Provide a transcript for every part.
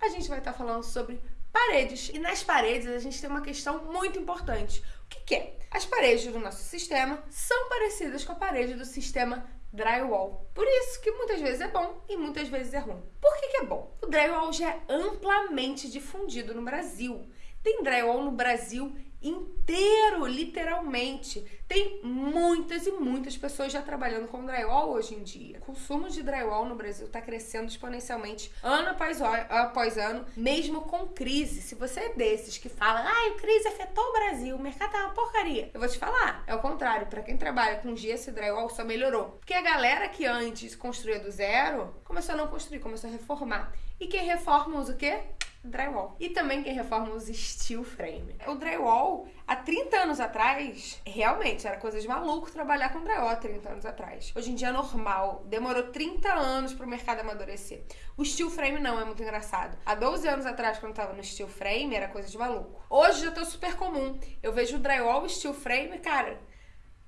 A gente vai estar falando sobre paredes. E nas paredes a gente tem uma questão muito importante. O que, que é? As paredes do nosso sistema são parecidas com a parede do sistema drywall. Por isso que muitas vezes é bom e muitas vezes é ruim. Por que, que é bom? O drywall já é amplamente difundido no Brasil. Tem drywall no Brasil inteiro, literalmente. Tem muitas e muitas pessoas já trabalhando com drywall hoje em dia. O consumo de drywall no Brasil está crescendo exponencialmente ano após, após ano, mesmo com crise. Se você é desses que fala, ai, a crise afetou o Brasil, o mercado tá uma porcaria. Eu vou te falar, é o contrário. Para quem trabalha com gesso e drywall, só melhorou. Porque a galera que antes construía do zero, começou a não construir, começou a reformar. E quem reforma usa o quê? Drywall. E também quem reforma usa steel frame. O drywall, há 30 anos atrás, realmente era coisa de maluco trabalhar com drywall há 30 anos atrás. Hoje em dia é normal. Demorou 30 anos pro mercado amadurecer. O steel frame não, é muito engraçado. Há 12 anos atrás, quando eu tava no steel frame, era coisa de maluco. Hoje já tô super comum. Eu vejo drywall e steel frame, cara,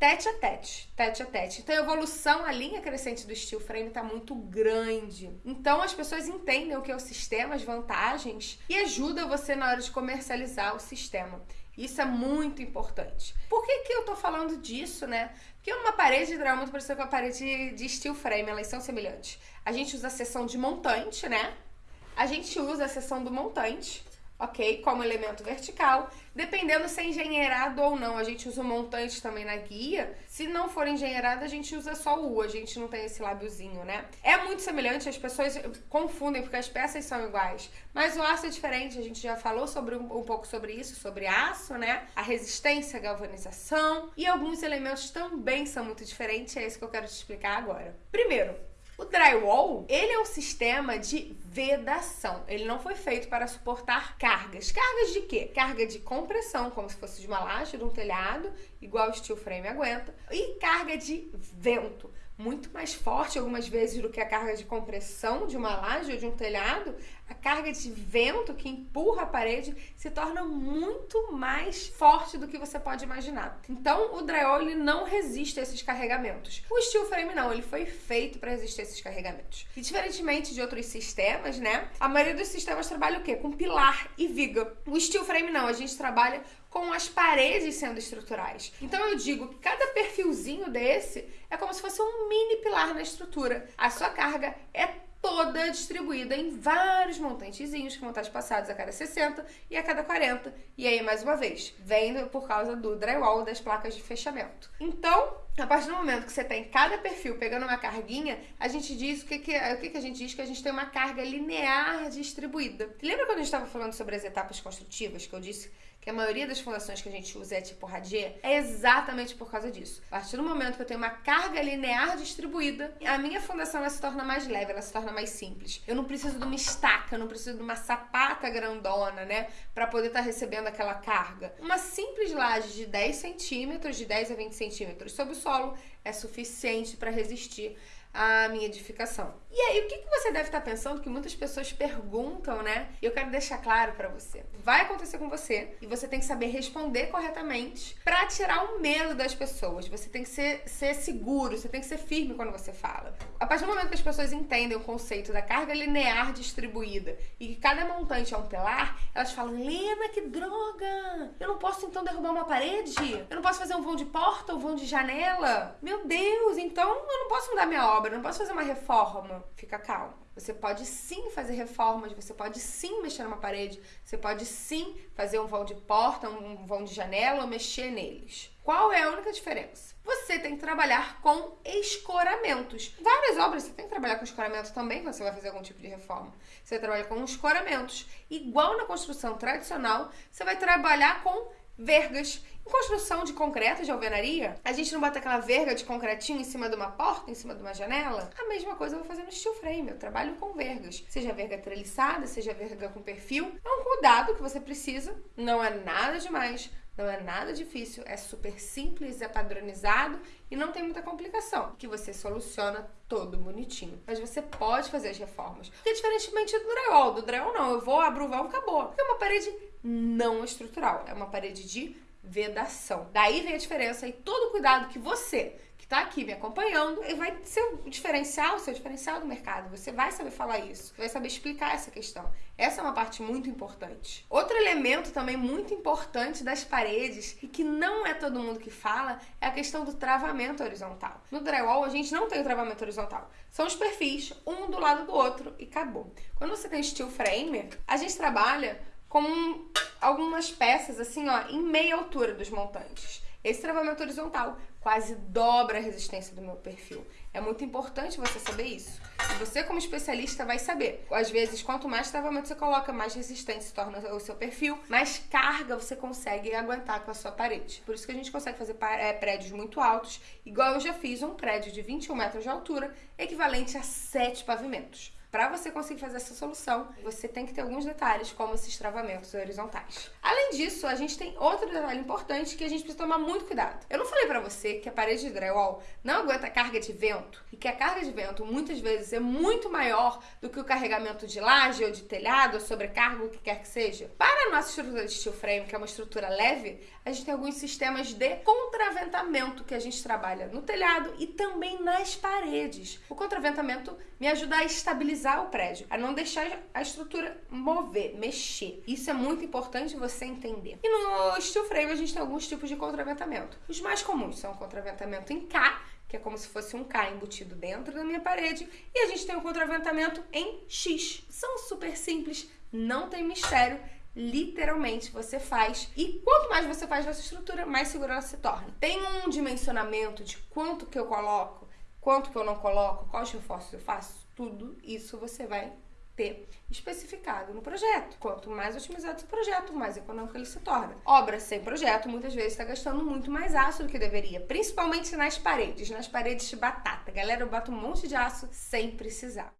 tete a tete, tete a tete. Então a evolução, a linha crescente do steel frame está muito grande. Então as pessoas entendem o que é o sistema, as vantagens e ajuda você na hora de comercializar o sistema. Isso é muito importante. Por que, que eu tô falando disso, né? Porque uma parede hidráulica é muito parecida com a parede de steel frame, elas são semelhantes. A gente usa a seção de montante, né? A gente usa a seção do montante ok? Como elemento vertical. Dependendo se é engenheirado ou não, a gente usa o montante também na guia. Se não for engenheirado, a gente usa só o U, a gente não tem esse lábiozinho, né? É muito semelhante, as pessoas confundem porque as peças são iguais. Mas o aço é diferente, a gente já falou sobre um, um pouco sobre isso, sobre aço, né? A resistência, a galvanização. E alguns elementos também são muito diferentes, é isso que eu quero te explicar agora. Primeiro, o drywall, ele é um sistema de vedação. Ele não foi feito para suportar cargas. Cargas de quê? Carga de compressão, como se fosse de uma laje, de um telhado, igual o steel frame aguenta, e carga de vento muito mais forte algumas vezes do que a carga de compressão de uma laje ou de um telhado, a carga de vento que empurra a parede se torna muito mais forte do que você pode imaginar. Então, o drywall ele não resiste a esses carregamentos. O steel frame não, ele foi feito para resistir a esses carregamentos. E diferentemente de outros sistemas, né? A maioria dos sistemas trabalha o quê? Com pilar e viga. O steel frame não, a gente trabalha com as paredes sendo estruturais. Então eu digo que cada perfilzinho desse é como se fosse um mini pilar na estrutura. A sua carga é toda distribuída em vários montantezinhos que vão estar espaçados a cada 60 e a cada 40. E aí, mais uma vez, vem por causa do drywall das placas de fechamento. Então, a partir do momento que você tem cada perfil pegando uma carguinha, a gente diz o que, que, o que, que a gente diz que a gente tem uma carga linear distribuída. Lembra quando a gente estava falando sobre as etapas construtivas que eu disse que a maioria das fundações que a gente usa é tipo radier, é exatamente por causa disso. A partir do momento que eu tenho uma carga linear distribuída, a minha fundação ela se torna mais leve, ela se torna mais simples. Eu não preciso de uma estaca, eu não preciso de uma sapata grandona, né, para poder estar tá recebendo aquela carga. Uma simples laje de 10 centímetros, de 10 a 20 centímetros sobre o solo é suficiente para resistir a minha edificação. E aí, o que, que você deve estar pensando que muitas pessoas perguntam, né? E eu quero deixar claro para você. Vai acontecer com você e você tem que saber responder corretamente para tirar o medo das pessoas. Você tem que ser, ser seguro, você tem que ser firme quando você fala. A partir do momento que as pessoas entendem o conceito da carga linear distribuída e que cada montante é um pilar, elas falam: Lena, que droga! Eu não posso então derrubar uma parede? Eu não posso fazer um vão de porta ou um vão de janela? Meu Deus, então eu não posso mudar minha obra obra, não posso fazer uma reforma. Fica calmo. Você pode sim fazer reformas, você pode sim mexer numa parede, você pode sim fazer um vão de porta, um vão de janela ou mexer neles. Qual é a única diferença? Você tem que trabalhar com escoramentos. Várias obras você tem que trabalhar com escoramento também quando você vai fazer algum tipo de reforma. Você trabalha com escoramentos. Igual na construção tradicional, você vai trabalhar com vergas. Construção de concreto, de alvenaria, a gente não bota aquela verga de concretinho em cima de uma porta, em cima de uma janela? A mesma coisa eu vou fazer no steel frame. Eu trabalho com vergas. Seja verga treliçada, seja verga com perfil. É um cuidado que você precisa. Não é nada demais. Não é nada difícil, é super simples, é padronizado e não tem muita complicação, que você soluciona todo bonitinho. Mas você pode fazer as reformas. Porque diferentemente do drywall, do drywall não, eu vou, o vão, acabou. É uma parede não estrutural, é uma parede de vedação. Daí vem a diferença e todo o cuidado que você, que tá aqui me acompanhando vai ser o diferencial, o seu diferencial do mercado. Você vai saber falar isso, vai saber explicar essa questão. Essa é uma parte muito importante. Outro elemento também muito importante das paredes e que não é todo mundo que fala é a questão do travamento horizontal. No drywall a gente não tem o travamento horizontal. São os perfis, um do lado do outro e acabou. Quando você tem steel frame, a gente trabalha com algumas peças assim, ó, em meia altura dos montantes. Esse travamento horizontal quase dobra a resistência do meu perfil. É muito importante você saber isso. E você, como especialista, vai saber. Às vezes, quanto mais travamento você coloca, mais resistente se torna o seu perfil, mais carga você consegue aguentar com a sua parede. Por isso que a gente consegue fazer é, prédios muito altos, igual eu já fiz um prédio de 21 metros de altura, equivalente a 7 pavimentos. Para você conseguir fazer essa solução, você tem que ter alguns detalhes, como esses travamentos horizontais. Além disso, a gente tem outro detalhe importante que a gente precisa tomar muito cuidado. Eu não falei para você que a parede de drywall não aguenta carga de vento e que a carga de vento muitas vezes é muito maior do que o carregamento de laje ou de telhado ou sobrecarga, o que quer que seja. Para a nossa estrutura de steel frame, que é uma estrutura leve, a gente tem alguns sistemas de contraventamento que a gente trabalha no telhado e também nas paredes. O contraventamento me ajuda a estabilizar estabilizar o prédio, a não deixar a estrutura mover, mexer. Isso é muito importante você entender. E no steel frame a gente tem alguns tipos de contraventamento. Os mais comuns são o contraventamento em K, que é como se fosse um K embutido dentro da minha parede, e a gente tem o contraventamento em X. São super simples, não tem mistério literalmente você faz. E quanto mais você faz nessa estrutura, mais segura ela se torna. Tem um dimensionamento de quanto que eu coloco, quanto que eu não coloco, quais reforços eu faço? Tudo isso você vai ter especificado no projeto. Quanto mais otimizado o projeto, mais econômico ele se torna. Obra sem projeto muitas vezes está gastando muito mais aço do que deveria, principalmente nas paredes, nas paredes de batata. Galera, eu bato um monte de aço sem precisar.